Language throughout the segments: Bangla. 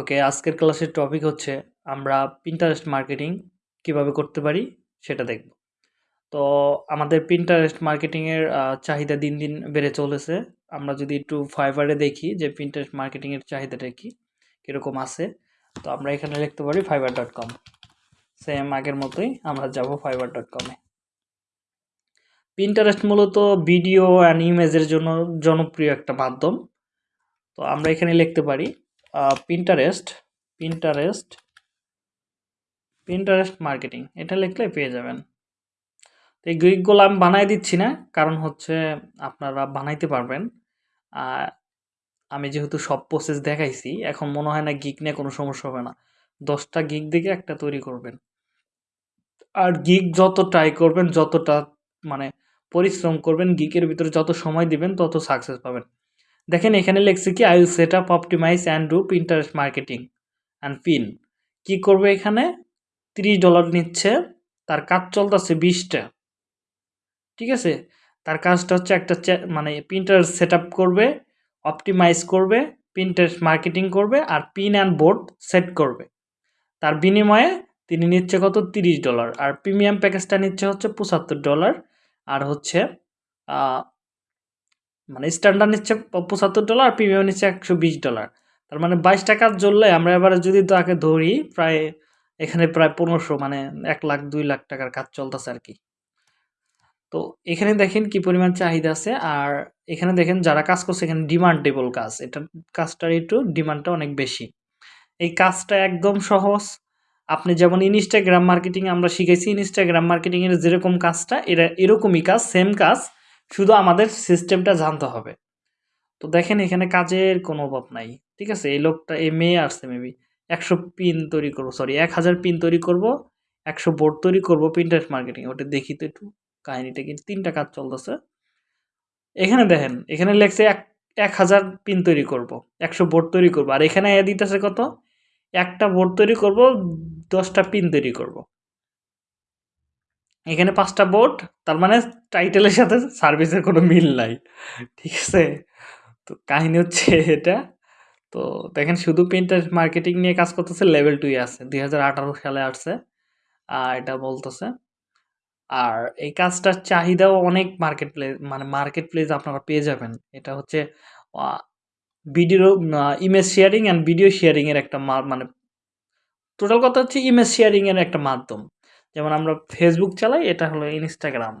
ওকে, আজকের ক্লাসের টপিক হচ্ছে আমরা পিন্টারেস্ট মার্কেটিং কীভাবে করতে পারি সেটা দেখব। তো আমাদের পিন্টারেস্ট মার্কেটিংয়ের চাহিদা দিন দিন বেড়ে চলেছে। আমরা যদি একটু ফাইবারে দেখি যে পিন্টারেস্ট মার্কেটিংয়ের চাহিদাটা কি, কীরকম আছে, তো আমরা এখানে লিখতে পারি ফাইবার ডট কম সেম আগের মতোই আমরা যাব ফাইবার ডট কমে পিন্টারেস্ট মূলত ভিডিও অ্যান্ড ইমেজের জন্য জনপ্রিয় একটা মাধ্যম। তো আমরা এখানে লিখতে পারি পিন্টারেস্ট পিন্টারেস্ট পিন্টারেস্ট মার্কেটিং এটা লিখলে পেয়ে যাবেন। তো এই গ্রিকগুলো আমি বানাই দিচ্ছি না, কারণ হচ্ছে আপনারা বানাইতে পারবেন। আমি যেহেতু সব প্রসেস দেখাইছি, এখন মনে হয় না গিক নিয়ে কোনো সমস্যা হবে না। দশটা গিক দেখে একটা তৈরি করবেন। আর গিক যত ট্রাই করবেন, যতটা মানে পরিশ্রম করবেন গিকের ভিতরে যত সময় দিবেন, তত সাকসেস পাবেন। দেখেন এখানে লেখছে কি I will set up optimize and do Pinterest marketing and pin কি করবে এখানে? তিরিশ ডলার নিচ্ছে, তার কাজ চলতেছে বিশটা। ঠিক আছে? তার কাজটা হচ্ছে একটা মানে প্রিন্টার সেট করবে অপটিমাইজ করবে প্রিন্টারেস্ট মার্কেটিং করবে আর পিন অ্যান্ড বোর্ড সেট করবে। তার বিনিময়ে তিনি নিচ্ছে কত? তিরিশ ডলার। আর প্রিমিয়াম প্যাকেজটা নিচ্ছে হচ্ছে পঁচাত্তর ডলার। আর হচ্ছে মানে স্ট্যান্ডার্ড নিচ্ছে পঁচাত্তর ডলার প্রিমিয়াম নিচ্ছে একশো বিশ ডলার তার মানে বাইশ টাকার জ্বললে আমরা এবারে যদি তাকে ধরি, প্রায় এখানে প্রায় পনেরোশো মানে এক লাখ, দুই লাখ টাকার কাজ চলতেছে আর কি। তো এখানে দেখেন কি পরিমাণ চাহিদা আছে, আর এখানে দেখেন যারা কাজ করছে, এখানে ডিমান্ডেবল কাজ। এটা কাজটার একটু ডিমান্ডটা অনেক বেশি। এই কাজটা একদম সহজ। আপনি যেমন ইনস্টাগ্রাম মার্কেটিং আমরা শিখেছি ইনস্টাগ্রাম মার্কেটিংয়ের যেরকম কাজটা, এরা এরকমই কাজ সেম কাজ। শুধু আমাদের সিস্টেমটা জানতে হবে। তো দেখেন এখানে কাজের কোনো অভাব নাই, ঠিক আছে? এই লোকটা, এই মেয়ে আসছে মেবি একশো পিন তৈরি করব সরি এক হাজার পিন তৈরি করব, একশো বোর্ড তৈরি করব প্রিন্টারেস্ট মার্কেটিং ওটা দেখি তো একটু কাহিনিটা কিন্তু তিনটা কাজ চলতেছে। এখানে দেখেন, এখানে লেখছে এক এক হাজার পিন তৈরি করব, একশো বোর্ড তৈরি করব। আর এখানে দিতেছে কত? একটা বোর্ড তৈরি করব, দশটা পিন তৈরি করব। এখানে পাঁচটা বোর্ড তার মানে টাইটেলের সাথে সার্ভিসের কোনো মিল নাই। ঠিক আছে? তো কাহিনী হচ্ছে এটা। তো দেখেন, শুধু প্রিন্টার মার্কেটিং নিয়ে কাজ করতেছে লেভেল টুই আছে। দুই হাজার আঠারো সালে আসছে। আর এটা বলতেছে, আর এই কাজটার চাহিদাও অনেক মার্কেট প্লেস মানে মার্কেট প্লেস আপনারা পেয়ে যাবেন। এটা হচ্ছে video image sharing and video শেয়ারিংয়ের একটা মানে টোটাল কথা হচ্ছে ইমেজ শেয়ারিংয়ের একটা মাধ্যম। যেমন আমরা ফেসবুক চালাই, এটা হলো ইনস্টাগ্রাম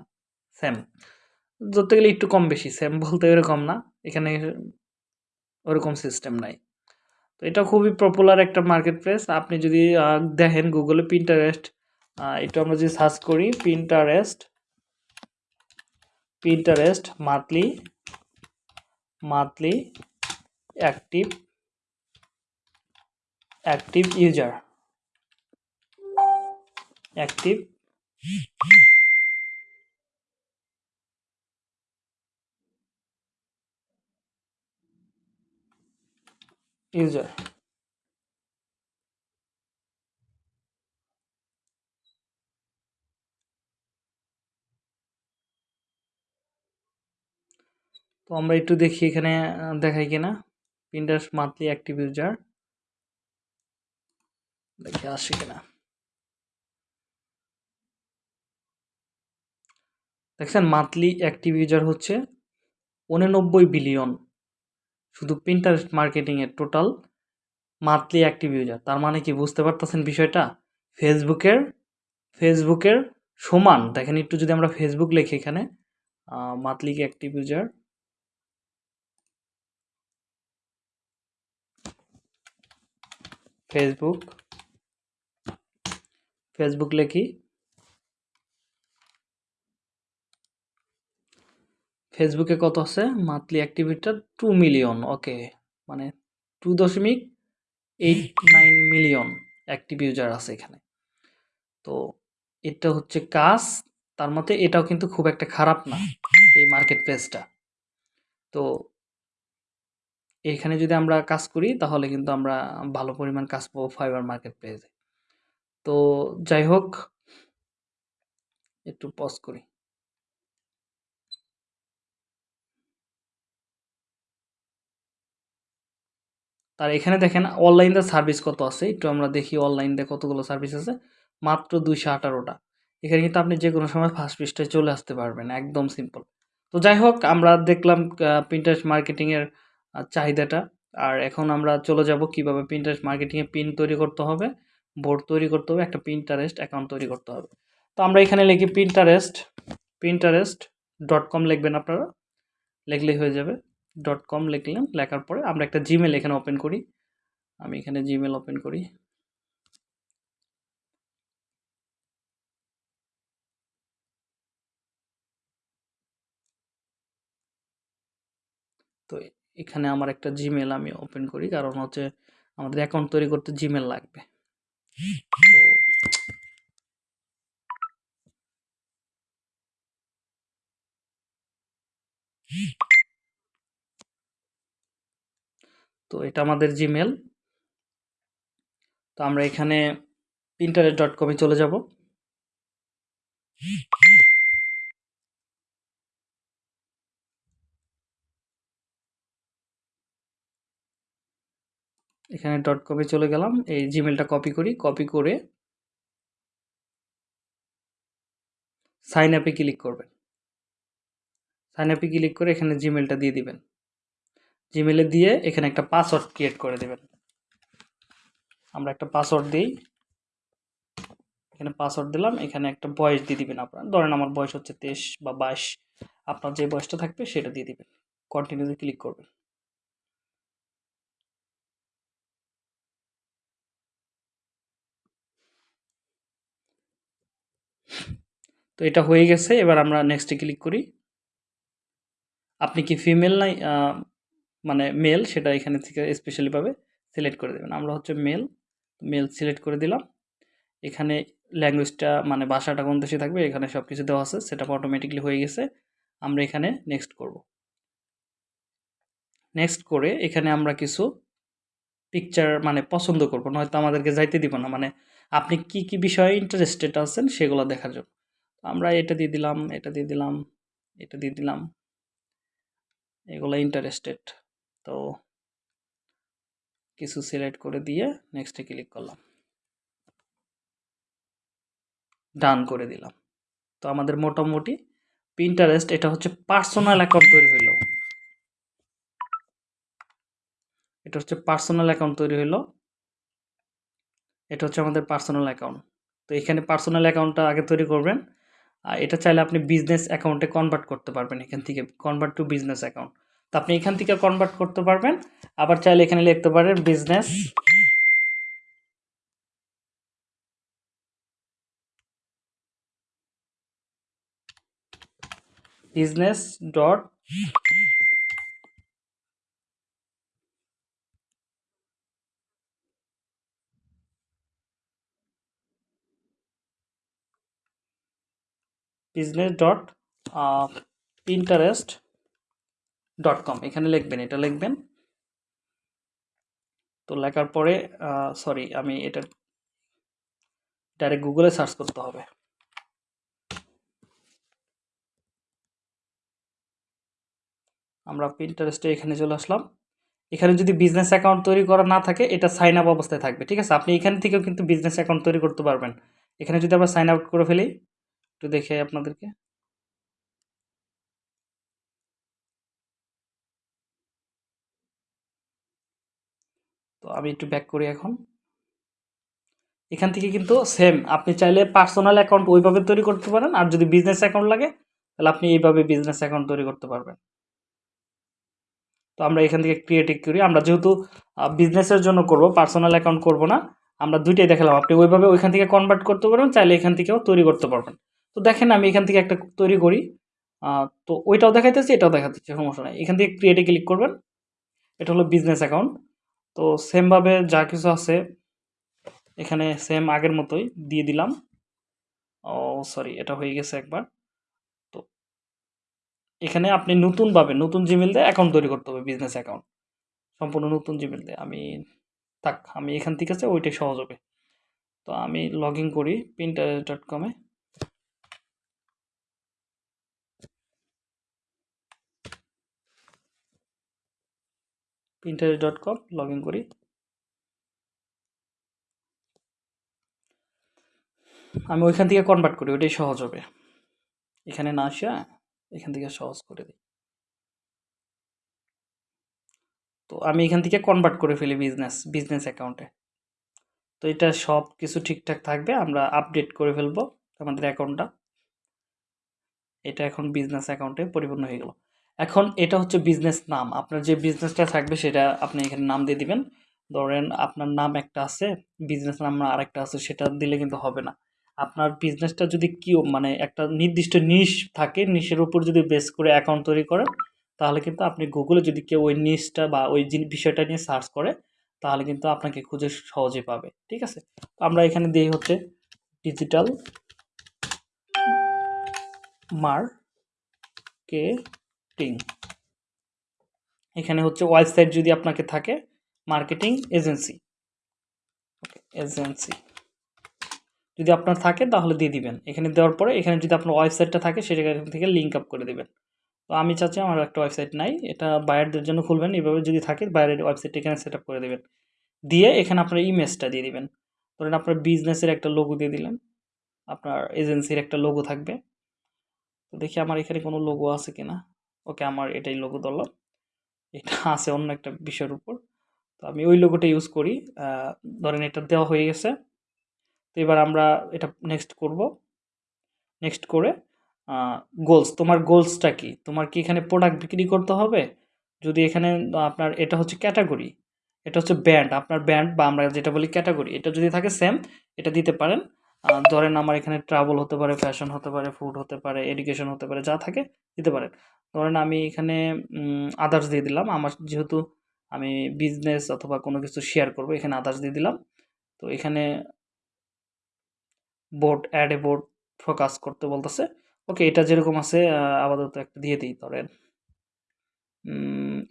সেম ধরতে গেলে একটু কম বেশি সেম বলতে এরকম না, এখানে ওরকম সিস্টেম নাই। তো এটা খুবই পপুলার একটা মার্কেট প্লেস আপনি যদি দেখেন গুগলে প্রিন্টারেস্ট এটা আমরা যদি সার্চ করি Pinterest Pinterest monthly monthly active active user active. user তো আমরা একটু দেখি এখানে দেখাই কিনা পিন্টারেস্ট মান্থলি অ্যাক্টিভ ইউজার দেখি আসে কিনা দেখছেন মান্থলি অ্যাক্টিভ ইউজার হচ্ছে উননব্বই বিলিয়ন শুধু পিন্টারেস্ট মার্কেটিংয়ের টোটাল মান্থলি অ্যাক্টিভ ইউজার তার মানে কি, বুঝতে পারতেছেন বিষয়টা? ফেসবুকের ফেসবুকের সমান। দেখেন একটু যদি আমরা ফেসবুক লিখি এখানে monthly active user Facebook Facebook লেখি ফেসবুকে কত আছে? মান্থলি অ্যাক্টিভিটিটা টু মিলিয়ন ওকে মানে টু দশমিক eight nine million active user আছে এখানে। তো এটা হচ্ছে কাজ, তার মতে এটাও কিন্তু খুব একটা খারাপ না, এই মার্কেট প্লেসটা তো এখানে যদি আমরা কাজ করি, তাহলে কিন্তু আমরা ভালো পরিমাণ কাজ পাবো ফাইবার মার্কেট প্লেসে তো যাই হোক, একটু পজ করি। তার এখানে দেখেন অনলাইনের সার্ভিস কত আছে? একটু আমরা দেখি অনলাইনে কতগুলো সার্ভিস আছে। মাত্র দুইশো আঠারোটা। এখানে কিন্তু আপনি যে কোনো সময় ফার্স্ট পৃষ্ঠায় চলে আসতে পারবেন, একদম সিম্পল তো যাই হোক, আমরা দেখলাম প্রিন্টারেস্ট মার্কেটিংয়ের চাহিদাটা। আর এখন আমরা চলে যাব কীভাবে প্রিন্টারেস্ট মার্কেটিংয়ে পিন তৈরি করতে হবে বোর্ড তৈরি করতে হবে, একটা প্রিন্টারেস্ট অ্যাকাউন্ট তৈরি করতে হবে। তো আমরা এখানে লিখি প্রিন্টারেস্ট প্রিন্টারেস্ট ডট কম লিখবেন আপনারা। লিখলেই হয়ে যাবে। ডট কম লিখলেন, লেখার পরে আমরা একটা জিমেল এখানে ওপেন করি। আমি এখানে জিমেল ওপেন করি। তো এখানে আমার একটা জিমেল আমি ওপেন করি, কারণ হচ্ছে আমাদের অ্যাকাউন্ট তৈরি করতে জিমেল লাগবে। তো তো এটা আমাদের জিমেল তো আমরা এখানে প্রিন্টারেট ডট কমে চলে যাব। এখানে ডট কমে চলে গেলাম। এই জিমেলটা কপি করি। কপি করে সাইন আপে ক্লিক করবেন। সাইন আপে ক্লিক করে এখানে জিমেলটা দিয়ে দিবেন। জিমেলে দিয়ে এখানে একটা পাসওয়ার্ড ক্রিয়েট করে দেবেন। আমরা একটা পাসওয়ার্ড দিই। এখানে পাসওয়ার্ড দিলাম, এখানে একটা বয়স দিয়ে দিবেন আপনার। ধরেন আমার বয়স হচ্ছে তেইশ বা বাইশ। আপনার যে বয়সটা থাকবে সেটা দিয়ে দিবেন। কন্টিনিউতে ক্লিক করবেন। তো এটা হয়ে গেছে। এবার আমরা নেক্সটে ক্লিক করি। আপনি কি ফিমেল নাই? মানে মেল সেটা এখানে থেকে স্পেশালিভাবে সিলেক্ট করে দেবেন। আমরা হচ্ছে মেল মেল সিলেক্ট করে দিলাম। এখানে ল্যাঙ্গুয়েজটা মানে ভাষাটা কোন দেশে থাকবে, এখানে সব কিছু দেওয়া আছে সেটা অটোমেটিকলি হয়ে গেছে। আমরা এখানে নেক্সট করব। নেক্সট করে এখানে আমরা কিছু পিকচার মানে পছন্দ করব, নয়তো আমাদেরকে যাইতে দিব না। মানে আপনি কি কি বিষয়ে ইন্টারেস্টেড আছেন সেগুলো দেখার জন্য। আমরা এটা দিয়ে দিলাম, এটা দিয়ে দিলাম, এটা দিয়ে দিলাম। এগুলো ইন্টারেস্টেড তো কিছু সিলেক্ট করে দিয়ে নেক্সটে ক্লিক করলাম। ডান করে দিলাম। তো আমাদের মোটামুটি পিন্টারেস্ট এটা হচ্ছে পার্সোনাল অ্যাকাউন্ট তৈরি হইল। এটা হচ্ছে পার্সোনাল অ্যাকাউন্ট তৈরি হইল। এটা হচ্ছে আমাদের পার্সোনাল অ্যাকাউন্ট তো এখানে পার্সোনাল অ্যাকাউন্টটা আগে তৈরি করবেন। আর এটা চাইলে আপনি বিজনেস অ্যাকাউন্টে কনভার্ট করতে পারবেন এখান থেকে। কনভার্ট টু বিজনেস অ্যাকাউন্ট তো আপনি এখান থেকে কনভার্ট করতে পারবেন। আবার চাইলে এখানে লিখতে পারেন business business dot business dot Pinterest dot com এখানে লিখবেন, এটা লিখবেন। তো লেখার পরে সরি আমি এটা ডাইরেক্ট গুগলে সার্চ করতে হবে। আমরা পিন্টারেস্টে এখানে চলে আসলাম। এখানে যদি বিজনেস অ্যাকাউন্ট তৈরি করা না থাকে, এটা সাইন আপ অবস্থায় থাকবে, ঠিক আছে? আপনি এখান থেকেও কিন্তু বিজনেস অ্যাকাউন্ট তৈরি করতে পারবেন। এখানে যদি আমরা সাইন আউট করে ফেলি, একটু দেখে আপনাদেরকে। আমি একটু ব্যাক করি এখন। এখান থেকে কিন্তু সেম আপনি চাইলে পার্সোনাল অ্যাকাউন্ট ওইভাবে তৈরি করতে পারেন, আর যদি বিজনেস অ্যাকাউন্ট লাগে, তাহলে আপনি এইভাবে বিজনেস অ্যাকাউন্ট তৈরি করতে পারবেন। তো আমরা এখান থেকে ক্রিয়েটিভ করি। আমরা যেহেতু বিজনেসের জন্য করব পার্সোনাল অ্যাকাউন্ট করব না, আমরা দুইটাই দেখালাম। আপনি ওইভাবে ওইখান থেকে কনভার্ট করতে পারবেন, চাইলে এখান থেকেও তৈরি করতে পারবেন। তো দেখেন আমি এখান থেকে একটা তৈরি করি। তো ওইটাও দেখাইতেছি, এটাও দেখাতেছি, সমস্যা নাই। এখান থেকে ক্রিয়েটে ক্লিক করবেন। এটা হলো বিজনেস অ্যাকাউন্ট তো সেমভাবে যা কিছু আছে, এখানে সেম আগের মতোই দিয়ে দিলাম। ও সরি এটা হয়ে গেছে একবার। তো এখানে আপনি নতুনভাবে নতুন জিমেল দিয়ে অ্যাকাউন্ট তৈরি করতে হবে বিজনেস অ্যাকাউন্ট সম্পূর্ণ নতুন জিমেল দিয়ে। আমি, থাক, আমি এখান থেকে আছে, ওইটাই সহজ হবে। তো আমি লগ ইন করি প্রিন্টার ডট কমে interest dot com log in করি। আমি ওইখান থেকে কনভার্ট করি, ওইটাই সহজ হবে। এখানে না আসা এখান থেকে সহজ করে দিই। তো আমি এখান থেকে কনভার্ট করে ফেলি বিজনেস বিজনেস অ্যাকাউন্টে তো এটা সব কিছু ঠিকঠাক থাকবে, আমরা আপডেট করে ফেলব আমাদের অ্যাকাউন্টটা এটা এখন বিজনেস অ্যাকাউন্টে পরিপূর্ণ হয়ে গেল। এখন এটা হচ্ছে বিজনেস নাম। আপনার যে বিজনেসটা থাকবে সেটা আপনি এখানে নাম দিয়ে দিবেন। ধরেন আপনার নাম একটা আছে বিজনেস নাম আরেকটা আছে, সেটা দিলে কিন্তু হবে না। আপনার বিজনেসটা যদি কি মানে একটা নির্দিষ্ট নিশ থাকে নিশের উপর যদি বেস করে অ্যাকাউন্ট তৈরি করেন, তাহলে কিন্তু আপনি গুগলে যদি কেউ ওই নিশটা বা ওই বিষয়টা নিয়ে সার্চ করে, তাহলে কিন্তু আপনাকে খুঁজে সহজে পাবে। ঠিক আছে? তো আমরা এখানে দিই হচ্ছে ডিজিটাল মার্কেটিং এখানে হচ্ছে ওয়েবসাইট যদি আপনাকে থাকে মার্কেটিং এজেন্সি এজেন্সি যদি আপনার থাকে, তাহলে দিয়ে দিবেন। এখানে দেওয়ার পরে, এখানে যদি আপনার ওয়েবসাইটটা থাকে সেটা এখান থেকে লিঙ্ক আপ করে দেবেন। তো আমি চাচ্ছি আমার একটা ওয়েবসাইট নাই, এটা বায়ারদের জন্য খুলবেন। এইভাবে যদি থাকে বায়ারের ওয়েবসাইট এখানে সেট করে দেবেন। দিয়ে এখানে আপনার ইমেজটা দিয়ে দিবেন। ধরেন আপনার বিজনেসের একটা লোগো দিয়ে দিলেন। আপনার এজেন্সির একটা লোগো থাকবে। তো দেখি আমার এখানে কোনো লোগো আছে কিনা। ওকে আমার এটাই লোগো ধরলাম। এটা আছে অন্য একটা বিষয়ের উপর। তো আমি ওই লোগোটা ইউজ করি। ধরেন এটা দেওয়া হয়ে গেছে। তো এবার আমরা এটা নেক্সট করব। নেক্সট করে গোলস তোমার গোলসটা কি? তোমার কি এখানে প্রোডাক্ট বিক্রি করতে হবে? যদি এখানে, আপনার এটা হচ্ছে ক্যাটাগরি এটা হচ্ছে ব্যান্ড আপনার ব্যান্ড বা আমরা যেটা বলি ক্যাটাগরি এটা যদি থাকে সেম এটা দিতে পারেন। ধরেন আমার এখানে ট্রাভেল হতে পারে ফ্যাশন হতে পারে ফুড হতে পারে এডুকেশন হতে পারে, যা থাকে দিতে পারেন। ধরেন আমি এখানে আদার্স দিয়ে দিলাম। আমার যেহেতু আমি বিজনেস অথবা কোনো কিছু শেয়ার করব, এখানে আদার্স দিয়ে দিলাম। তো এখানে board add a board focus করতে বলতেছে। ওকে এটা যেরকম আছে আপাতত একটা দিয়ে দিই ধরেন।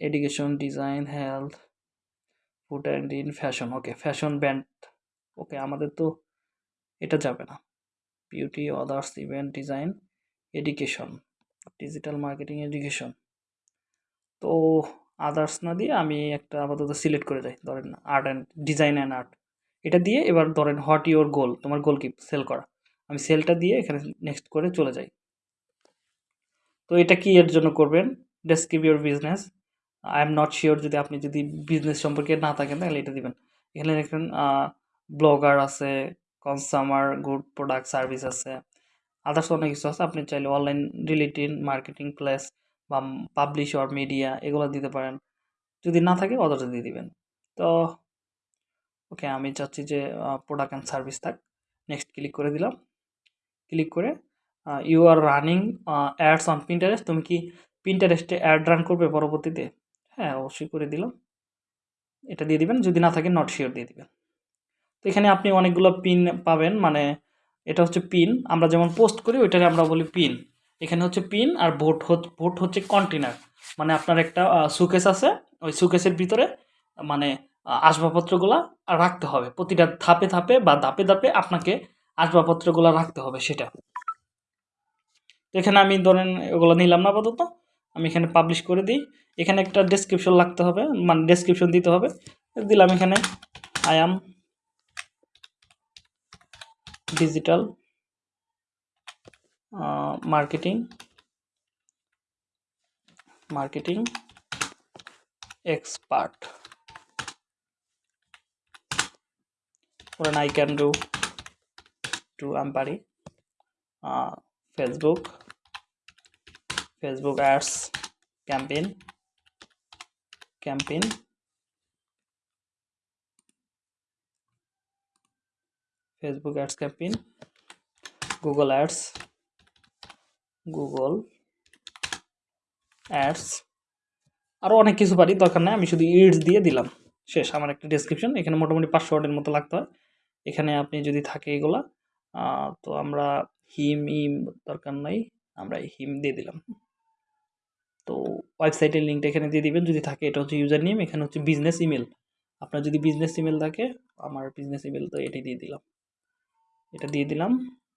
Education design health food and in fashion okay fashion band okay আমাদের তো এটা যাবে না। Beauty others event design education digital marketing education তো আদার্স না দিয়ে আমি একটা আপাতত সিলেক্ট করে যাই। ধরেন art and design and art এটা দিয়ে এবার ধরেন হোয়াট ইওর গোল তোমার গোল কি? সেল করা। আমি সেলটা দিয়ে এখানে নেক্সট করে চলে যাই। তো এটা কি এর জন্য করবেন? Describe your business I am not sure যদি আপনি যদি বিজনেস সম্পর্কে না থাকেন তাহলে এটা দিবেন। এখানে দেখবেন ব্লগার আছে কনসামার গুড প্রোডাক্ট সার্ভিস আছে। আদার্স অনেক কিছু আছে। আপনি চাইলে অনলাইন রিলেটেড মার্কেটিং প্লেস বা পাবলিশ অর মিডিয়া এগুলো দিতে পারেন। যদি না থাকে অদার্স দিয়ে দিবেন। তো, ওকে, আমি চাচ্ছি যে প্রোডাক্ট অ্যান্ড সার্ভিস থাক। নেক্সট ক্লিক করে দিলাম। ক্লিক করে you are running ads on Pinterest তুমি কি প্রিন্টারেস্টে অ্যাড রান করবে পরবর্তীতে? হ্যাঁ অবশ্যই করে দিলাম। এটা দিয়ে দিবেন। যদি না থাকে নট শিওর দিয়ে দিবেন। তো এখানে আপনি অনেকগুলো পিন পাবেন। মানে এটা হচ্ছে পিন আমরা যেমন পোস্ট করি, ওইটাকে আমরা বলি পিন এখানে হচ্ছে পিন আর ভোট ভোট হচ্ছে কন্টেনার মানে আপনার একটা সুকেস আছে, ওই সুকেসের ভিতরে মানে আসবাবপত্রগুলা রাখতে হবে। প্রতিটা ধাপে ধাপে বা ধাপে ধাপে আপনাকে আসবাবপত্রগুলো রাখতে হবে সেটা। তো এখানে আমি ধরেন ওগুলো নিলাম না আপাতত, আমি এখানে পাবলিশ করে দিই। এখানে একটা ডেসক্রিপশন লাগতে হবে মানে ডেসক্রিপশন দিতে হবে। দিলাম এখানে I am digital marketing marketing expert ধরেন আই ক্যান ডু টু আমি পারি Facebook Facebook ads campaign campaign Facebook ads campaign Google ads Google ads আরও অনেক কিছু পারি, দরকার নেই, আমি শুধু ইডস দিয়ে দিলাম। শেষ, আমার একটা ডেসক্রিপশন এখানে মোটামুটি পাঁচশো ওয়ার্ডের মতো লাগতে হয়। এখানে আপনি যদি থাকে এগুলা তো আমরা হিম ইম দরকার নাই, আমরা হিম দিয়ে দিলাম। তো ওয়েবসাইটের লিঙ্কটা এখানে দিয়ে দিবেন, যদি থাকে এটা হচ্ছে ইউজার নেম এখানে হচ্ছে বিজনেস ইমেল আপনার যদি বিজনেস ইমেল থাকে, আমার বিজনেস ইমেল তো এটাই দিয়ে দিলাম। এটা দিয়ে দিলাম।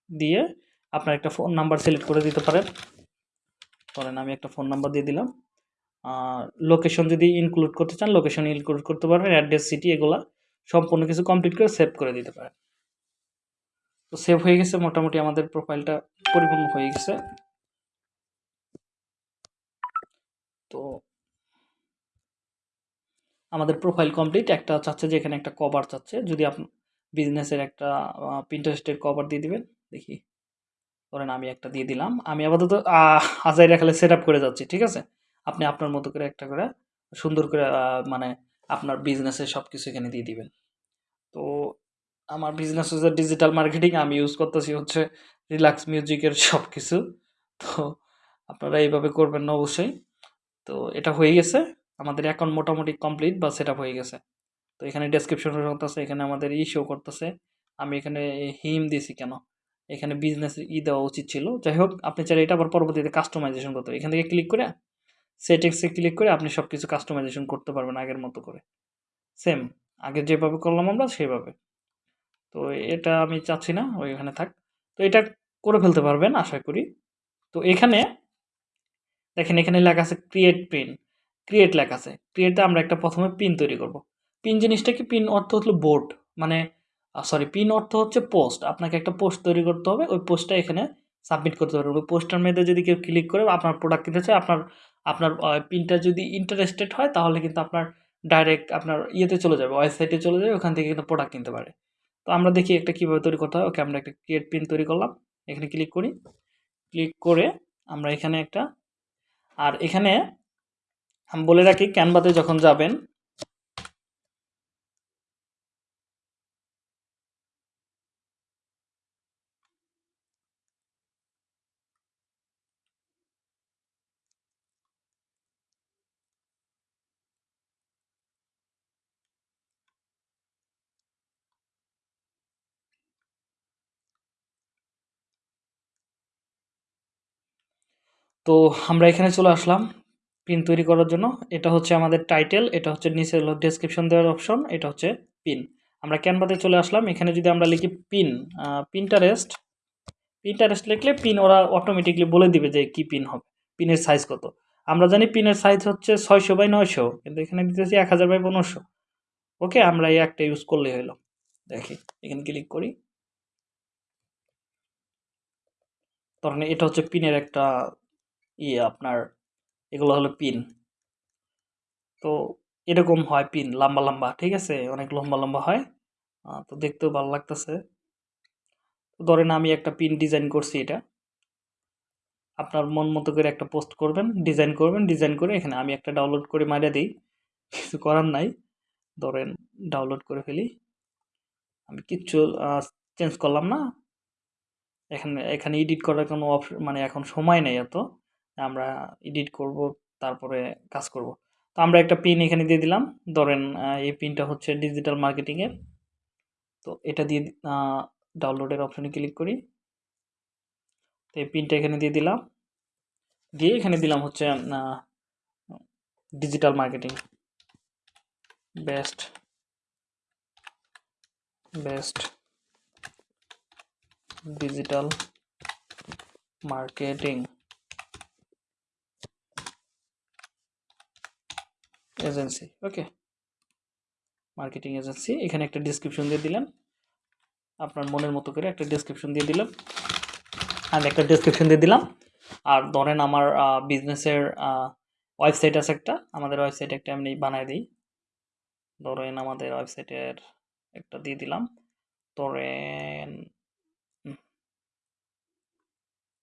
দিয়ে আপনার একটা ফোন নাম্বার সিলেক্ট করে দিতে পারেন। ধরেন আমি একটা ফোন নাম্বার দিয়ে দিলাম। লোকেশন যদি ইনক্লুড করতে চান লোকেশন ইনক্লুড করতে পারবেন অ্যাড্রেস সিটি এগুলা সম্পূর্ণ কিছু কমপ্লিট করে সেভ করে দিতে পারেন। তো সেভ হয়ে গেছে, মোটামুটি আমাদের প্রোফাইলটা পরিপূর্ণ হয়ে গেছে। তো আমাদের প্রোফাইল কমপ্লিট একটা চাচ্ছে যে এখানে একটা কভার চাচ্ছে। যদি আপনি বিজনেসের একটা প্রিন্টারেস্টের কভার দিয়ে দিবেন। দেখি, ধরেন আমি একটা দিয়ে দিলাম। আমি আপাতত আজাইরা খালে সেট করে যাচ্ছি, ঠিক আছে? আপনি আপনার মতো করে একটা করে সুন্দর করে মানে আপনার বিজনেসের সব কিছু এখানে দিয়ে দিবেন। তো আমার বিজনেস হচ্ছে ডিজিটাল মার্কেটিং আমি ইউজ করতেছি হচ্ছে রিল্যাক্স মিউজিকের সব কিছু তো আপনারা এইভাবে করবেন না অবশ্যই। তো এটা হয়ে গেছে। আমাদের অ্যাকাউন্ট মোটামুটি কমপ্লিট বা সেট হয়ে গেছে। তো এখানে ডেসক্রিপশন করতেছে এখানে আমাদের ই শো করতেছে। আমি এখানে হিম দিয়েছি কেন? এখানে বিজনেস ই দেওয়া উচিত ছিল। যাই হোক, আপনি চাইলে এটা আবার পরবর্তীতে কাস্টমাইজেশন করতে এখান থেকে ক্লিক করে সেটিংসে ক্লিক করে আপনি সব কিছু কাস্টমাইজেশন করতে পারবেন আগের মতো করে। সেম আগে যেভাবে করলাম আমরা সেভাবে তো এটা আমি চাচ্ছি না ওইখানে থাক। তো এটা করে ফেলতে পারবেন, আশা করি। তো এখানে, দেখেন এখানে লেখা আছে ক্রিয়েট পিন ক্রিয়েট লেখা আছে। ক্রিয়েটে আমরা একটা প্রথমে পিন তৈরি করব। পিন জিনিসটা কি? পিন অর্থ হলো বোর্ড মানে সরি পিন অর্থ হচ্ছে পোস্ট আপনাকে একটা পোস্ট তৈরি করতে হবে, ওই পোস্টটা এখানে সাবমিট করতে পারবেন ওই পোস্টার মেয়েদের যদি কেউ ক্লিক করে আপনার প্রোডাক্ট কিনতে চায়, আপনার আপনার পিনটা যদি ইন্টারেস্টেড হয়, তাহলে কিন্তু আপনার ডাইরেক্ট আপনার ইয়েতে চলে যাবে ওয়েবসাইটে চলে যাবে, ওখান থেকে কিন্তু প্রোডাক্ট কিনতে পারে। তো আমরা দেখি একটা কীভাবে তৈরি করতে হয়। ওকে, আমরা একটা ক্রিয়েট পিন তৈরি করলাম। এখানে ক্লিক করি। ক্লিক করে আমরা এখানে একটা, আর এখানে, আমি বলে রাখি ক্যানভাতে যখন যাবেন তো আমরা এখানে চলে আসলাম পিন তৈরি করার জন্য। এটা হচ্ছে আমাদের টাইটেল এটা হচ্ছে নিচে হলো ডেসক্রিপশন দেওয়ার অপশন এটা হচ্ছে পিন আমরা ক্যানভাতে চলে আসলাম। এখানে যদি আমরা লিখি পিন পিনটারেস্ট পিনটারেস্ট লিখলে পিন ওরা অটোমেটিকলি বলে দিবে যে কি পিন হবে পিনের সাইজ কত। আমরা জানি পিনের সাইজ হচ্ছে ছয়শো বাই নয়শো, কিন্তু এখানে দিতেছি এক হাজার বাই পনেরোশো। ওকে, আমরা এই একটা ইউজ করলে হলো। দেখি, এখানে ক্লিক করি। তখন এটা হচ্ছে পিনের একটা ইয়ে আপনার এগুলো হলো পিন। তো এরকম হয় পিন, লম্বা লম্বা, ঠিক আছে? অনেক লম্বা লম্বা হয়। তো দেখতেও ভালো লাগতেছে। তো ধরেন আমি একটা পিন ডিজাইন করছি এটা। আপনার মন মতো করে একটা পোস্ট করবেন, ডিজাইন করবেন, ডিজাইন করে এখানে আমি একটা ডাউনলোড করে মারিয়ে দিই। কিছু করার নাই। ধরেন ডাউনলোড করে ফেলি। আমি কিচ্ছু চেঞ্জ করলাম না। এখানে এখানে এডিট করার কোনো অপশন মানে এখন সময় নেই এত। আমরা এডিট করব, তারপরে কাজ করব। তো আমরা একটা পিন এখানে দিয়ে দিলাম। ধরেন এই পিনটা হচ্ছে ডিজিটাল মার্কেটিংয়ের তো এটা দিয়ে ডাউনলোডের অপশনে ক্লিক করি। তো এই পিনটা এখানে দিয়ে দিলাম। দিয়ে এখানে দিলাম হচ্ছে digital marketing best best digital marketing agency, okay? Marketing agency, এখানে একটা ডিসক্রিপশন দিয়ে দিলেন আপনার মনের মতো করে একটা ডিসক্রিপশন দিয়ে দিলাম। আমি একটা ডিসক্রিপশন দিয়ে দিলাম। আর ধরেন আমার বিজনেসের ওয়েবসাইট আছে একটা। আমাদের ওয়েবসাইট একটা এমনি বানায় দিই। ধরেন আমাদের ওয়েবসাইটের একটা দিয়ে দিলাম। ধরেন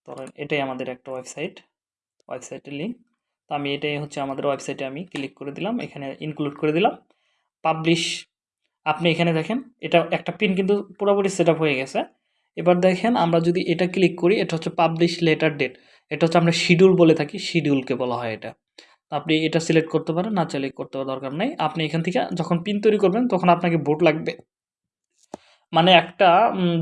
ধরেন এটাই আমাদের একটা ওয়েবসাইট ওয়েবসাইটের লিঙ্ক তো আমি এটাই হচ্ছে আমাদের ওয়েবসাইটে আমি ক্লিক করে দিলাম, এখানে ইনক্লুড করে দিলাম। পাবলিশ আপনি এখানে দেখেন, এটা একটা পিন কিন্তু পুরোপুরি সেট হয়ে গেছে। এবার দেখেন, আমরা যদি এটা ক্লিক করি, এটা হচ্ছে পাবলিশ লেটার ডেট এটা হচ্ছে আমরা শিডিউল বলে থাকি শিডিউলকে বলা হয় এটা। আপনি এটা সিলেক্ট করতে পারেন, না সিলেক্ট করতে দরকার নেই। আপনি এখান থেকে যখন পিন তৈরি করবেন, তখন আপনাকে বোর্ড লাগবে। মানে একটা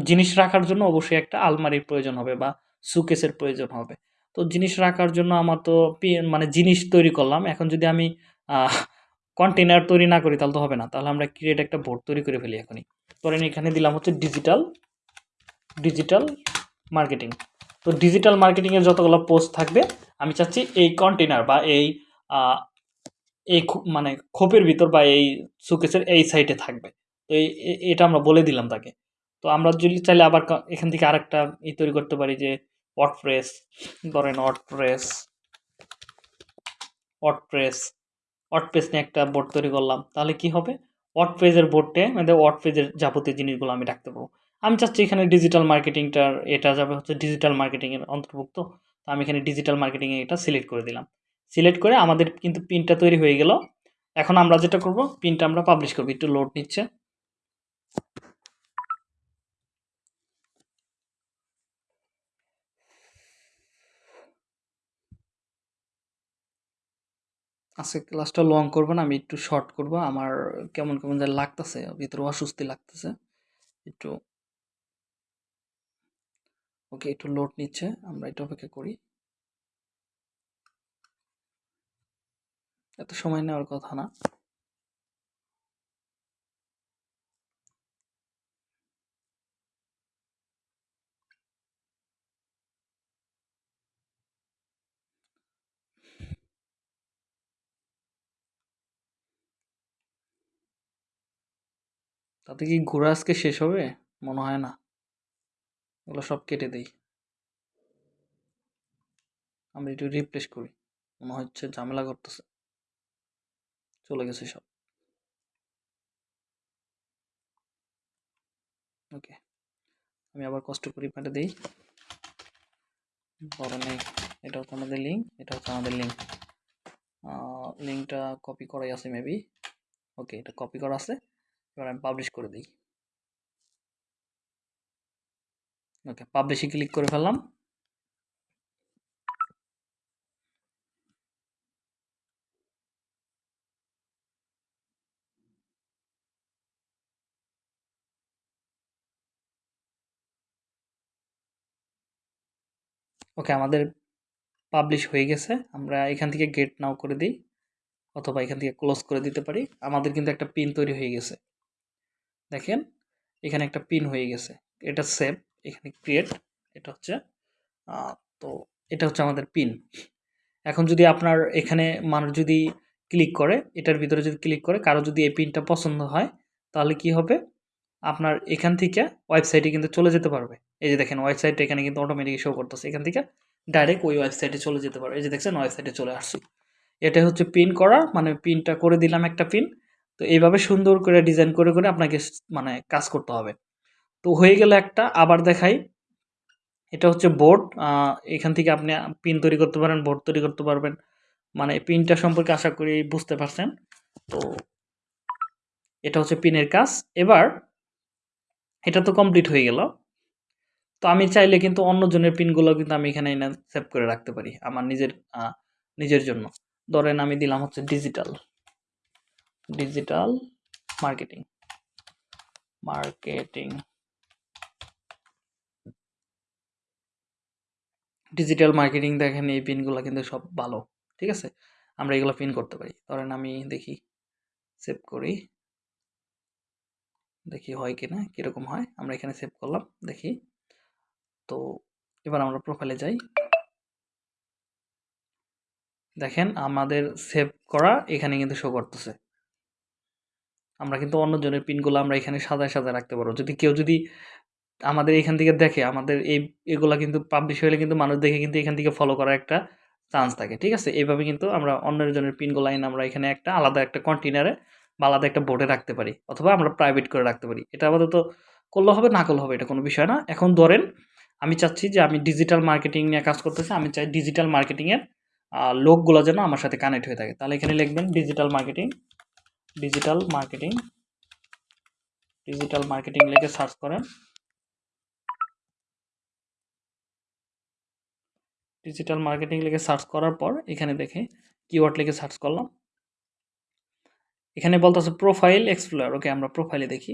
জিনিস রাখার জন্য অবশ্যই একটা আলমারির প্রয়োজন হবে বা সুকেসের প্রয়োজন হবে। তো জিনিস রাখার জন্য আমার তো মানে জিনিস তৈরি করলাম। এখন যদি আমি কন্টেনার তৈরি না করি তাহলে তো হবে না। তাহলে আমরা ক্রিয়েট একটা বোর্ড তৈরি করে ফেলি এখনই। ধরেন এখানে দিলাম হচ্ছে ডিজিটাল ডিজিটাল মার্কেটিং তো ডিজিটাল মার্কেটিংয়ের যতগুলো পোস্ট থাকবে, আমি চাচ্ছি এই কন্টেনার বা এই এই মানে খোপের ভিতর বা এই শোকেসের এই সাইডে থাকবে। তো এটা আমরা বলে দিলাম তাকে। তো আমরা যদি চাইলে আবার এখান থেকে আরেকটা ই তৈরি করতে পারি যে ওয়ার্ডপ্রেস ধরেন ওয়ার্ডপ্রেস ওয়ার্ডপ্রেস ওয়ার্ডপ্রেস নিয়ে একটা বোর্ড তৈরি করলাম। তাহলে কি হবে? ওয়ার্ডপ্রেসের বোর্ডে মানে ওয়ার্ডপ্রেসের যাবতীয় জিনিসগুলো আমি রাখতে পারব। আমি চাচ্ছি এখানে ডিজিটাল মার্কেটিংটার এটা যাবে হচ্ছে ডিজিটাল মার্কেটিংয়ের অন্তর্ভুক্ত। তো আমি এখানে ডিজিটাল মার্কেটিংয়ে এটা সিলেক্ট করে দিলাম। সিলেক্ট করে আমাদের কিন্তু পিনটা তৈরি হয়ে গেল। এখন আমরা যেটা করব পিনটা আমরা পাবলিশ করব। একটু লোড নিচ্ছে। আজকে ক্লাসটা লং করব না, আমি একটু শর্ট করব। আমার কেমন কেমন যা লাগতেছে, ভিতরে অস্বস্তি লাগতেছে। একটু ওকে একটু লোড নিচ্ছে, আমরা একটু অপেক্ষা করি। এত সময় নেওয়ার কথা না। তাতে কি ঘোরা আজকে শেষ হবে? মনে হয় না। এগুলো সব কেটে দেই। আমি একটু রিপ্লেস করি। মনে হচ্ছে ঝামেলা করতেছে। চলে গেছে সব। ওকে আমি আবার কষ্ট করি পাঠে দিই। ধরেন এই এটা হচ্ছে আমাদের লিঙ্ক এটা হচ্ছে আমাদের লিঙ্ক লিঙ্কটা কপি করাই আছে মেবি ওকে এটা কপি করা আছে। এবার আমি পাবলিশ করে দিই। ওকে পাবলিশে ক্লিক করে ফেললাম। ওকে আমাদের পাবলিশ হয়ে গেছে। আমরা এখান থেকে গেট নাও করে দিই, অথবা এখান থেকে ক্লোজ করে দিতে পারি। আমাদের কিন্তু একটা পিন তৈরি হয়ে গেছে। দেখেন, এখানে একটা পিন হয়ে গেছে। এটা সেভ এখানে ক্রিয়েট এটা হচ্ছে তো এটা হচ্ছে আমাদের পিন এখন যদি আপনার এখানে মানুষ যদি ক্লিক করে, এটার ভিতরে যদি ক্লিক করে, কারও যদি এই পিনটা পছন্দ হয়, তাহলে কি হবে? আপনার এখান থেকে ওয়েবসাইটে কিন্তু চলে যেতে পারবে। এই যে দেখেন ওয়েবসাইটটা এখানে কিন্তু অটোমেটিক শো করতেছে। এখান থেকে ডাইরেক্ট ওই ওয়েবসাইটে চলে যেতে পারবে। এই যে দেখছেন ওয়েবসাইটে চলে আসছি। এটা হচ্ছে পিন করা মানে পিনটা করে দিলাম একটা পিন তো এইভাবে সুন্দর করে ডিজাইন করে করে আপনাকে মানে কাজ করতে হবে। তো হয়ে গেলে একটা, আবার দেখাই। এটা হচ্ছে বোর্ড এখান থেকে আপনি পিন তৈরি করতে পারেন বোর্ড তৈরি করতে পারবেন। মানে পিনটা সম্পর্কে আশা করি বুঝতে পারছেন। তো এটা হচ্ছে পিনের কাজ। এবার এটা তো কমপ্লিট হয়ে গেল। তো আমি চাইলে কিন্তু অন্যজনের পিনগুলো কিন্তু আমি এখানে এনে সেভ করে রাখতে পারি, আমার নিজের নিজের জন্য। ধরেন আমি দিলাম হচ্ছে digital digital marketing marketing digital marketing দেখেন, এই পিনগুলো কিন্তু সব ভালো, ঠিক আছে? আমরা এগুলো পিন করতে পারি। ধরেন আমি দেখি, সেভ করি। দেখি হয় কিনা, কীরকম হয়, আমরা এখানে সেভ করলাম, দেখি। তো এবার আমরা প্রোফাইলে যাই। দেখেন, আমাদের সেভ করা এখানে কিন্তু শো করতেছে। আমরা কিন্তু অন্যজনের পিনগুলো আমরা এখানে সাজায় সাজায় রাখতে পারব। যদি কেউ যদি আমাদের এখান থেকে দেখে, আমাদের এই এগুলা কিন্তু পাবলিশ হলে কিন্তু মানুষ দেখে কিন্তু এখান থেকে ফলো করার একটা চান্স থাকে, ঠিক আছে? এইভাবে কিন্তু আমরা অন্যের জনের পিনগুলো লাইন আমরা এখানে একটা আলাদা একটা কন্টেনারে বা আলাদা একটা বোর্ডে রাখতে পারি অথবা আমরা প্রাইভেট করে রাখতে পারি। এটা আপাতত করলে হবে, না করলে হবে, এটা কোনো বিষয় না। এখন ধরেন, আমি চাচ্ছি যে আমি ডিজিটাল মার্কেটিং নিয়ে কাজ করতেছি, আমি চাই ডিজিটাল মার্কেটিংয়ের লোকগুলো যেন আমার সাথে কানেক্ট হয়ে থাকে। তাহলে এখানে লিখবেন digital marketing digital marketing digital marketing লিখে সার্চ করেন। ডিজিটাল মার্কেটিং লিখে সার্চ করার পর এখানে দেখে কিওয়ার্ড লিখে সার্চ করলাম। এখানে বলতেছে প্রোফাইল এক্সপ্লোর ওকে আমরা প্রোফাইলে দেখি।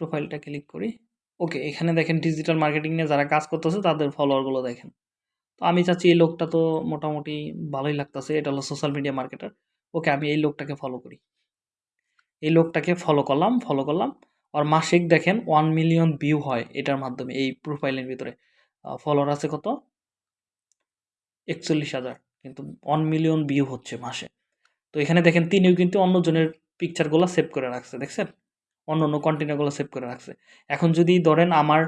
প্রোফাইলটা ক্লিক করি। ওকে এখানে দেখেন ডিজিটাল মার্কেটিং নিয়ে যারা কাজ করতেছে তাদের ফলোয়ারগুলো দেখেন। তো আমি চাচ্ছি এই লোকটা তো মোটামুটি ভালোই লাগতেছে, এটা হলো সোশ্যাল মিডিয়া মার্কেটার ওকে আমি এই লোকটাকে ফলো করি এই লোকটাকে ফলো করলাম ফলো করলাম আর মাসিক দেখেন ওয়ান মিলিয়ন ভিউ হয় এটার মাধ্যমে এই প্রোফাইলের ভিতরে ফলোয়ার আছে কত একচল্লিশ হাজার কিন্তু ওয়ান মিলিয়ন ভিউ হচ্ছে মাসে। তো এখানে দেখেন তিনিও কিন্তু অন্যজনের পিকচারগুলা সেভ করে রাখছে। দেখছেন? অন্য অন্য কন্টেন্টগুলো সেভ করে রাখছে। এখন যদি ধরেন আমার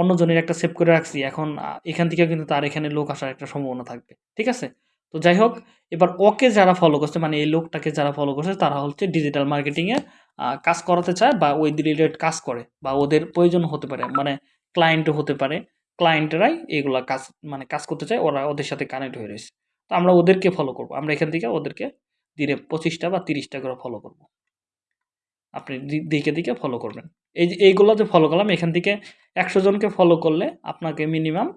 অন্যজনের একটা সেভ করে রাখছি, এখন এখান থেকেও কিন্তু তার এখানে লোক আসার একটা সম্ভাবনা থাকবে। ঠিক আছে? তো যাই হোক, এবার ওকে যারা ফলো করছে মানে এই লোকটাকে যারা ফলো করছে তারা হচ্ছে ডিজিটাল মার্কেটিংয়ে কাজ করাতে চায় বা ওই রিলেটেড কাজ করে বা ওদের প্রয়োজন হতে পারে। মানে ক্লায়েন্টও হতে পারে। ক্লায়েন্টরাই এগুলা কাজ মানে কাজ করতে চায়। ওরা ওদের সাথে কানেক্ট হয়ে রয়েছে। তো আমরা ওদেরকে ফলো করব। আমরা এখান থেকে ওদেরকে দিনে পঁচিশটা বা তিরিশটা করে ফলো করব। আপনি দিকে, দিকে ফলো করবেন। এই যে এইগুলা যে ফলো করলাম এখান থেকে ১০০ জনকে ফলো করলে আপনাকে মিনিমাম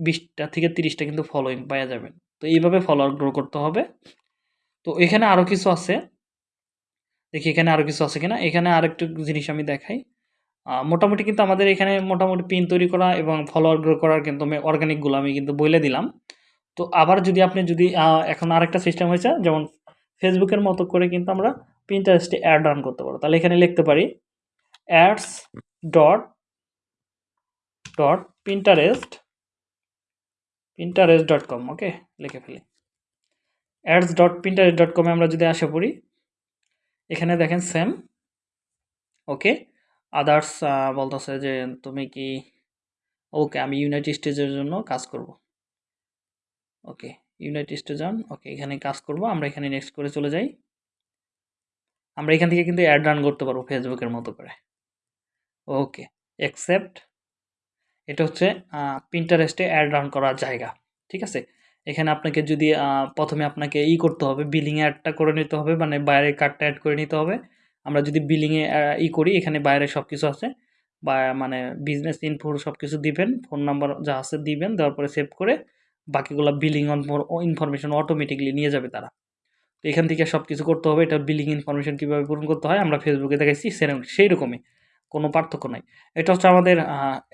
২০ টা থেকে তিরিশটা কিন্তু ফলোইং পাওয়া যাবেন। তো এইভাবে ফলোয়ার গ্রো করতে হবে। তো এখানে আরও কিছু আছে। দেখি এখানে আরও কিছু আছে কিনা। এখানে আরেকটু জিনিস আমি দেখাই। মোটামুটি কিন্তু আমাদের এখানে মোটামুটি পিন তৈরি করা এবং ফলোয়ার গ্রো করার কিন্তু আমি অর্গানিকগুলো আমি কিন্তু বলে দিলাম। তো আবার যদি আপনি যদি এখন আরেকটা সিস্টেম হয়েছে, যেমন ফেসবুকের মতো করে কিন্তু আমরা Pinterest অ্যাড রান করতে পারব। তাহলে এখানে লিখতে পারি ads dot dot pinterest pinterest.com okay? লিখে ফেলি। ads.pinterest.com এ আমরা যদি আসা পড়ি, এখানে দেখেন সেম ওকে? আদার্স বলতেছে যে তুমি কি ওকে আমি ইউনাইটেড স্টেটস এর জন্য কাজ করব। ওকে, ইউনাইটেড স্টেটস যান। ওকে, এখানে কাজ করব। আমরা এখানে নেক্সট করে চলে যাই। আমরা এখান থেকে কিন্তু অ্যাড রান করতে পারব এর মতো করে। Okay, accept. এটা হচ্ছে এ অ্যাড রান করার জায়গা। ঠিক আছে? এখানে আপনাকে যদি প্রথমে আপনাকে ই করতে হবে, বিলিং অ্যাডটা করে নিতে হবে। মানে বাইরের কার্ডটা অ্যাড করে নিতে হবে। আমরা যদি বিলিংয়ে ই করি এখানে বাইরে সব কিছু আছে। বা মানে বিজনেস ইনফো সবকিছু দিবেন। ফোন নাম্বার যা আছে দিবেন। দেওয়ার পরে সেভ করে বাকিগুলা বিলিং ইনফরমেশন অটোমেটিকলি নিয়ে যাবে তারা। তো এখান থেকে সব কিছু করতে হবে। এটা বিলিং ইনফরমেশন কীভাবে পূরণ করতে হয় আমরা ফেসবুকে এ সেরকম সেই সেইরকমই। কোনো পার্থক্য নাই। এটা হচ্ছে আমাদের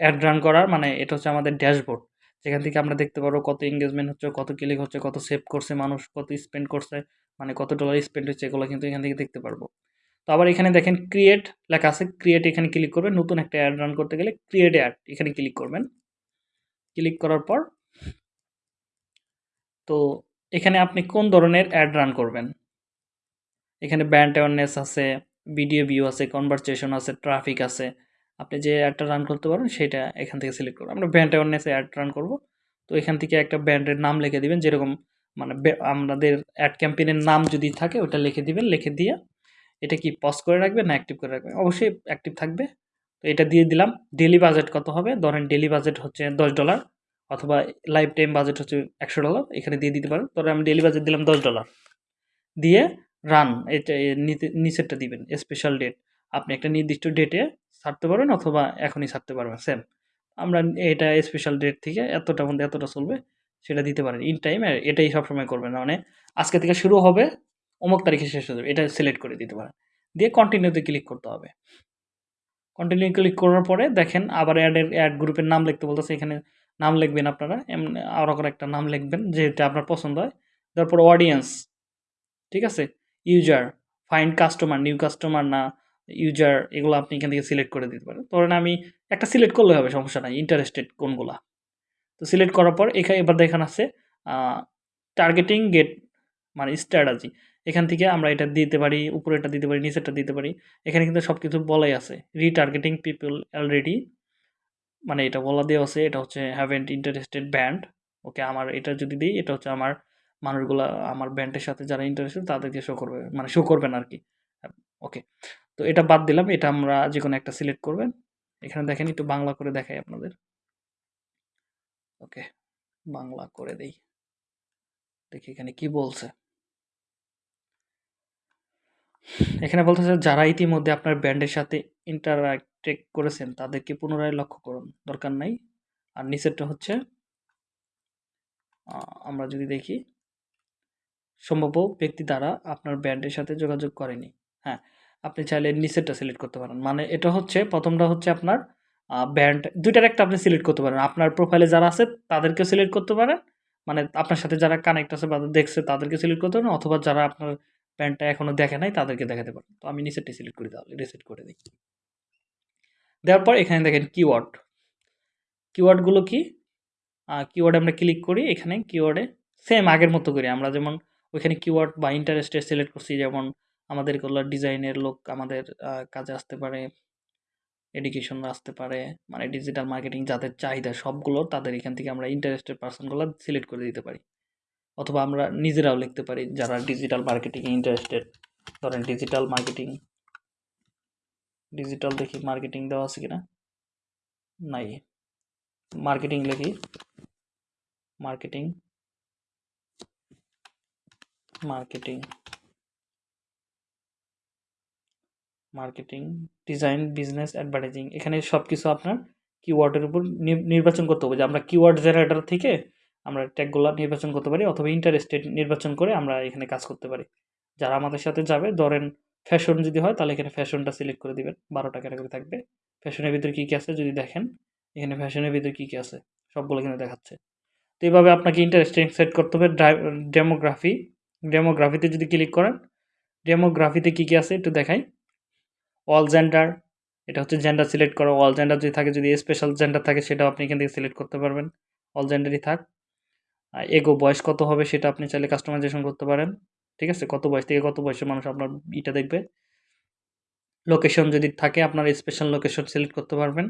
অ্যাড রান করার মানে এটা হচ্ছে আমাদের ড্যাশবোর্ড। যেখান থেকে আমরা দেখতে পারব কত এনগেজমেন্ট হচ্ছে, কত ক্লিক হচ্ছে, কত সেভ করছে মানুষ, কত স্পেন্ড করছে, মানে কত ডলার স্পেন্ড হচ্ছে এগুলো কিন্তু এখান থেকে দেখতে পারব। তো আবার এখানে দেখেন ক্রিয়েট লেখা আছে। ক্রিয়েট এখানে ক্লিক করবেন। নতুন একটা অ্যাড রান করতে গেলে ক্রিয়েট অ্যাড এখানে ক্লিক করবেন। ক্লিক করার পর তো এখানে আপনি কোন ধরনের অ্যাড রান করবেন? এখানে ব্র্যান্ড অ্যাওয়ারনেস আছে, ভিডিও ভিউ আছে, কনভারসেশন আছে, ট্রাফিক আছে। আপনি যে অ্যাডটা রান করতে পারবেন সেটা এখান থেকে সিলেক্ট করবেন। আমরা ব্র্যান্ড অ্যাওয়ারনেস অ্যাড রান করব। তো এখান থেকে একটা ব্র্যান্ডের নাম লিখে দিবেন। যেরকম মানে আমাদের অ্যাড ক্যাম্পেইন এর নাম যদি থাকে ওটা লিখে দিবেন। লিখে দিয়ে এটা কি পজ করে রাখবেন না অ্যাক্টিভ করে রাখবেন? অবশ্যই অ্যাক্টিভ থাকবে। তো এটা দিয়ে দিলাম। ডেইলি বাজেট কত হবে? ধরেন ডেইলি বাজেট হচ্ছে $10 অথবা লাইফ টাইম বাজেট হচ্ছে $100 এখানে দিয়ে দিতে পারেন। ধরেন আমি ডেলি বাজেট দিলাম $10 দিয়ে রান এটা নিচেরটা দিবেন স্পেশাল ডেট। আপনি একটা নির্দিষ্ট ডেটে ছাড়তে পারবেন অথবা এখনই ছাড়তে পারবেন সেম। আমরা এটা স্পেশাল ডেট থেকে এতটার মধ্যে এতটা চলবে সেটা দিতে পারেন। ইন টাইম এটাই সবসময় করবেন। মানে আজকে থেকে শুরু হবে, অমুক তারিখে শেষ হয়ে যাবে। এটা সিলেক্ট করে দিতে পারেন। দিয়ে কন্টিনিউতে ক্লিক করতে হবে। কন্টিনিউ ক্লিক করার পরে দেখেন আবার অ্যাডের অ্যাড গ্রুপের নাম লিখতে বলতেছে। এখানে নাম লিখবেন আপনারা। এমনি করে একটা নাম লিখবেন যেটা আপনার পছন্দ হয়। তারপর অডিয়েন্স ঠিক আছে? User, find customer, new customer না ইউজার এগুলো আপনি এখান থেকে সিলেক্ট করে দিতে পারেন। ধরেন আমি একটা সিলেক্ট করলে হবে সমস্যা নাই। ইন্টারেস্টেড কোনগুলা। তো সিলেক্ট করার পর এখানে এবার দেখেন আছে টার্গেটিং গেট মানে স্ট্র্যাটাজি এখান থেকে আমরা এটা দিতে পারি, উপরেরটা দিতে পারি, নিচেরটা দিতে পারি। এখানে কিন্তু সব কিছু বলাই আছে। রিটার্গেটিং পিপল অলরেডি মানে এটা বলা দেওয়া আছে। এটা হচ্ছে হ্যাভেন্ট ইন্টারেস্টেড ব্যান্ড। ওকে আমার এটা যদি দিই এটা হচ্ছে আমার মানুষগুলা আমার ব্যান্ডের সাথে যারা ইন্টারেস্টেড তাদেরকে শো করবে। মানে শো করবেন আর কি ওকে। তো এটা বাদ দিলাম। এটা আমরা যে কোনো একটা সিলেক্ট করবেন। এখানে দেখেন একটু বাংলা করে দেখাই আপনাদের। ওকে, বাংলা করে দেই। দেখি এখানে কি বলছে। এখানে বলতেছে যারা ইতিমধ্যে আপনার ব্যান্ডের সাথে ইন্টারেক্ট করেছেন তাদেরকে পুনরায় লক্ষ্য করুন। দরকার নাই। আর নিচেরটা হচ্ছে আমরা যদি দেখি সম্ভাব্য ব্যক্তি দ্বারা আপনার ব্র্যান্ডের সাথে যোগাযোগ করেনি। হ্যাঁ, আপনি চাইলে নিচেরটা সিলেক্ট করতে পারেন। মানে এটা হচ্ছে প্রথমটা হচ্ছে আপনার ব্র্যান্ড ২ টার একটা আপনি সিলেক্ট করতে পারেন। আপনার প্রোফাইলে যারা আছে তাদেরকেও সিলেক্ট করতে পারেন। মানে আপনার সাথে যারা কানেক্ট আছে বা দেখছে তাদেরকে সিলেক্ট করতে পারেন অথবা যারা আপনার ব্র্যান্ডটা এখনও দেখে নাই তাদেরকে দেখাতে পারেন। তো আমি নিচেরটা সিলেক্ট করি তাহলে রিসেট করে দিই দেওয়ার পর এখানে দেখেন কিওয়ার্ড। কিওয়ার্ডগুলো কি? কিওয়ার্ডে আমরা ক্লিক করি। এখানে কিওয়ার্ডে সেম আগের মতো করি আমরা যেমন ওইখানে কিওয়ার্ড বা ইন্টারেস্টে সিলেক্ট করছি, যেমন আমাদের এগুলো ডিজাইনের লোক আমাদের কাজে আসতে পারে এডুকেশন আসতে পারে মানে ডিজিটাল মার্কেটিং যাদের চাহিদা সবগুলো তাদের এখান থেকে আমরা ইন্টারেস্টেড পার্সনগুলো সিলেক্ট করে দিতে পারি। অথবা আমরা নিজেরাও লিখতে পারি যারা ডিজিটাল মার্কেটিংয়ে ইন্টারেস্টেড ধরেন ডিজিটাল মার্কেটিং ডিজিটাল দেখি মার্কেটিং দেওয়া আছে কিনা? নাই মার্কেটিং লিখি marketing marketing marketing design business advertising এখানে সব কিছু আপনার কিওয়ার্ডের উপর নির্বাচন করতে হবে। যে আমরা কিওয়ার্ড জেনারেটর থেকে আমরা ট্যাগগুলো নির্বাচন করতে পারি অথবা ইন্টারেস্টেড নির্বাচন করে আমরা এখানে কাজ করতে পারি। যারা আমাদের সাথে যাবে, ধরেন ফ্যাশন যদি হয়, তাহলে এখানে ফ্যাশনটা সিলেক্ট করে দিবেন। বারোটা ক্যাটাগরি থাকবে। ফ্যাশনের ভিতরে কী কী আছে যদি দেখেন? এখানে ফ্যাশনের ভিতরে কী কী আছে? সবগুলো এখানে দেখাচ্ছে। তো এইভাবে আপনাকে ইন্টারেস্টিং সেট করতে হবে। ডেমোগ্রাফি ডেমোগ্রাফিতে যদি ক্লিক করেন, ডেমোগ্রাফিতে কী কী আছে একটু দেখাই। অল জেন্ডার এটা হচ্ছে জেন্ডার সিলেক্ট করা। অল জেন্ডার যদি থাকে, যদি স্পেশাল জেন্ডার থাকে, সেটাও আপনি এখান থেকে সিলেক্ট করতে পারবেন। অল জেন্ডারই থাক। এগো বয়স কত হবে, সেটা আপনি চাইলে কাস্টমাইজেশন করতে পারেন। ঠিক আছে? কত বয়স থেকে কত বয়সের মানুষ আপনার ইটা দেখবে। লোকেশন যদি থাকে, আপনার স্পেশাল লোকেশন সিলেক্ট করতে পারবেন।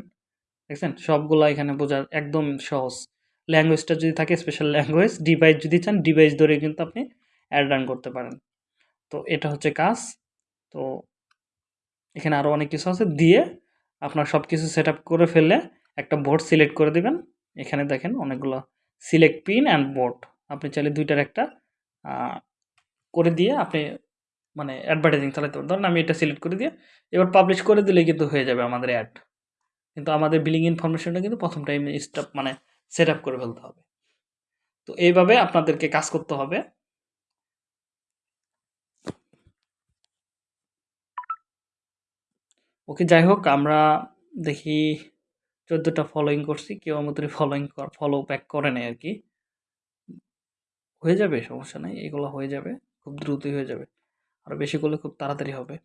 দেখছেন? সবগুলো এখানে বোঝার একদম সহজ। ল্যাঙ্গুয়েজটা যদি থাকে স্পেশাল ল্যাঙ্গুয়েজ ডিভাইস যদি চান ডিভাইস ধরে কিন্তু আপনি অ্যাড রান করতে পারেন। তো এটা হচ্ছে কাজ। তো এখানে আরও অনেক কিছু আছে। দিয়ে আপনার সব কিছু সেট করে ফেললে একটা বোর্ড সিলেক্ট করে দিবেন। এখানে দেখেন অনেকগুলো সিলেক্ট পিন অ্যান্ড বোর্ড আপনি চাইলে দুইটার একটা করে দিয়ে আপনি মানে অ্যাডভার্টাইজিং চালাতে পারেন। ধরুন আমি এটা সিলেক্ট করে দিয়ে এবার পাবলিশ করে দিলে কিন্তু হয়ে যাবে আমাদের অ্যাড কিন্তু আমাদের বিলিং ইনফরমেশনটা কিন্তু প্রথম টাইম স্টাপ মানে সেট করে ফেলতে হবে। তো এইভাবে আপনাদেরকে কাজ করতে হবে। ওকে, যাই হোক, আমরা দেখি চোদ্দোটা ফলোইং করছি, কেউ আমাদের ফলোইং ফলো ব্যাক করে নেই আর কি হয়ে যাবে, সমস্যা নেই, এগুলো হয়ে যাবে, খুব দ্রুতই হয়ে যাবে। আর বেশি করলে খুব তাড়াতাড়ি হবে।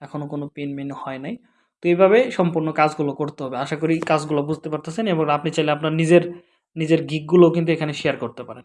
এখনও কোনো পিন মিন হয় নাই। তো এইভাবে সম্পূর্ণ কাজগুলো করতে হবে। আশা করি কাজগুলো বুঝতে পারতেছেন এবং আপনি চাইলে আপনার নিজের নিজের গিকগুলো কিন্তু এখানে শেয়ার করতে পারেন।